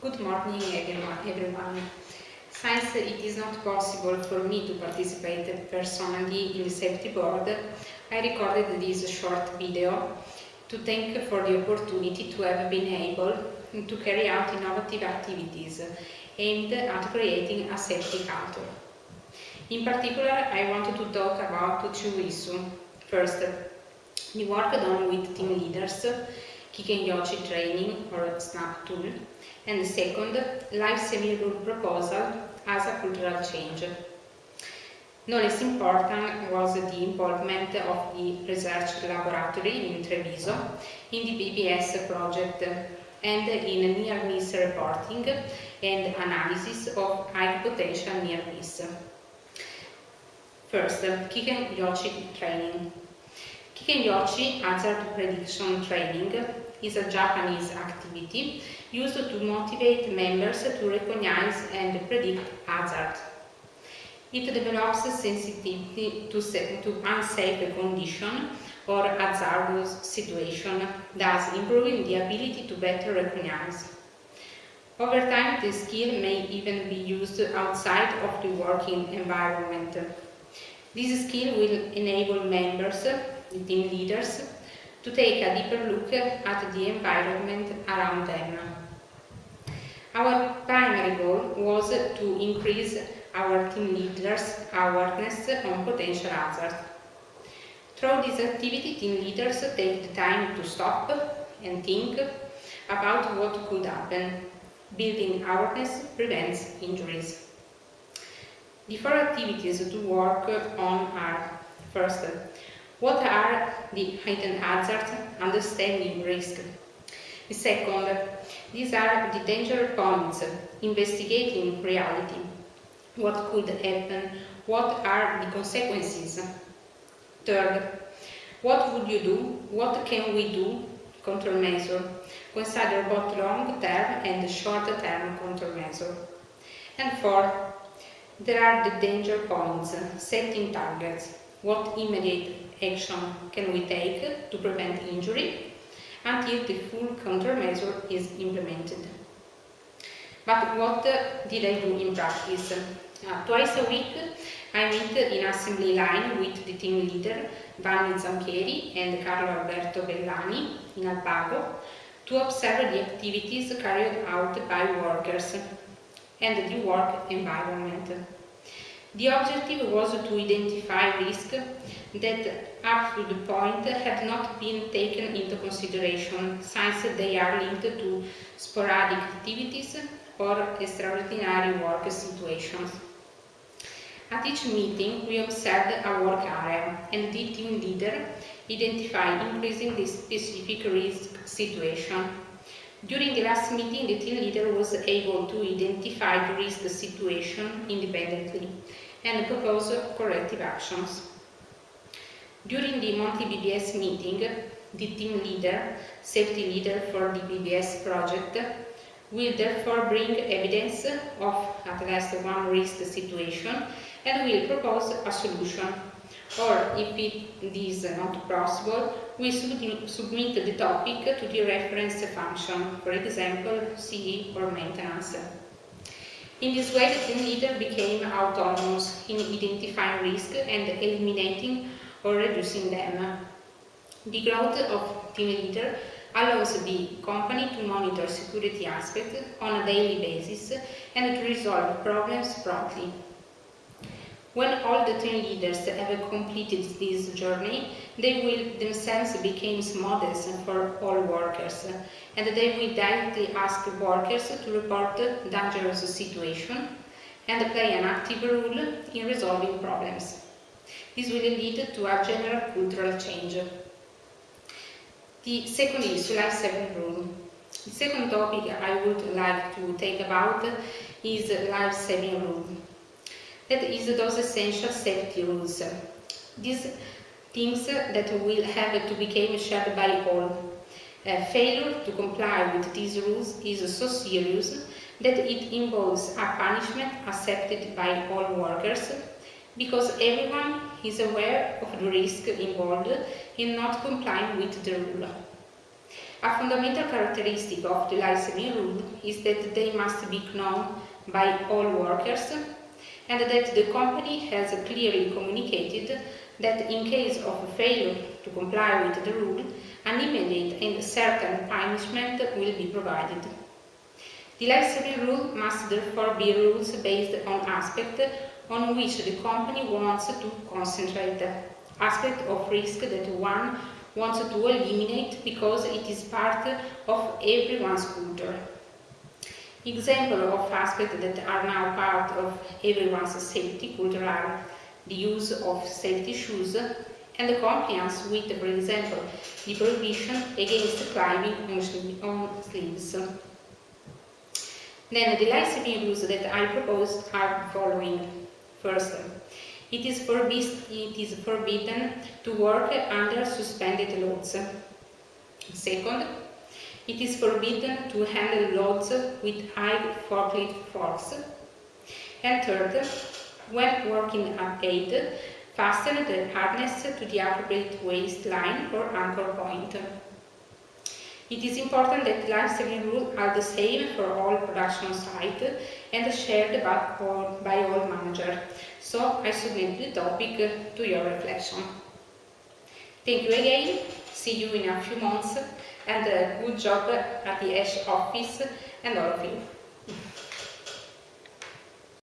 Good morning everyone. Since it is not possible for me to participate personally in the safety board, I recorded this short video to thank for the opportunity to have been able to carry out innovative activities aimed at creating a safety culture. In particular, I wanted to talk about two issues. First, the work done with team leaders Kiken Yoshi training or SNAP tool, and second, life saving rule proposal as a cultural change. No less important was the involvement of the research laboratory in Treviso in the BBS project and in near-miss reporting and analysis of high potential near-miss. First, Kiken Yoshi training. Kiken Yochi hazard prediction training is a Japanese activity used to motivate members to recognize and predict hazard. It develops sensitivity to, to unsafe condition or hazardous situation, thus improving the ability to better recognize. Over time, the skill may even be used outside of the working environment. This skill will enable members, the team leaders, to take a deeper look at the environment around them. Our primary goal was to increase our team leaders' awareness on potential hazards. Through this activity, team leaders take the time to stop and think about what could happen. Building awareness prevents injuries. The four activities to work on are First, what are the hidden hazards? Understanding risk. Second, these are the danger points, investigating reality. What could happen? What are the consequences? Third, what would you do? What can we do? Countermeasure. Consider both long-term and short-term countermeasure. And fourth, there are the danger points, setting targets. What immediate action can we take to prevent injury until the full countermeasure is implemented. But what did I do in practice? Uh, twice a week I meet in assembly line with the team leader Vanni Zampieri and Carlo Alberto Bellani in Alpago to observe the activities carried out by workers and the work environment. The objective was to identify risks that up to the point had not been taken into consideration since they are linked to sporadic activities or extraordinary work situations. At each meeting, we observed a work area and the team leader identified increasing the specific risk situation. During the last meeting, the team leader was able to identify the risk situation independently and propose corrective actions. During the monthly BBS meeting, the team leader, safety leader for the BBS project, will therefore bring evidence of at least one risk situation and will propose a solution. Or, if it is not possible, we submit the topic to the reference function, for example, CE or maintenance. In this way, the team leader became autonomous in identifying risk and eliminating or reducing them. The growth of team leader allows the company to monitor security aspects on a daily basis and to resolve problems promptly. When all the team leaders have completed this journey, they will themselves become models for all workers, and they will directly ask workers to report dangerous situations and play an active role in resolving problems. This will lead to a general cultural change. The second issue, life-saving rule. The second topic I would like to take about is life-saving rule. That is those essential safety rules. These things that will have to become shared by all. Uh, failure to comply with these rules is so serious that it involves a punishment accepted by all workers because everyone is aware of the risk involved in not complying with the rule. A fundamental characteristic of the life-saving rule is that they must be known by all workers and that the company has clearly communicated that in case of failure to comply with the rule, an immediate and certain punishment will be provided. The life-saving rule must therefore be rules based on aspects on which the company wants to concentrate, aspect of risk that one wants to eliminate because it is part of everyone's culture. Examples of aspects that are now part of everyone's safety culture are the use of safety shoes and the compliance with, for example, the prohibition against climbing on sleeves. Then the life-saving rules that I propose are following. First, it is, it is forbidden to work under suspended loads. Second, it is forbidden to handle loads with high forklift force. And third, when working at aid, fasten the harness to the appropriate waistline or anchor point. It is important that life-saving rules are the same for all production sites and shared by all, by all managers. So I submit the topic to your reflection. Thank you again, see you in a few months and uh, good job at the ESH office and all of you.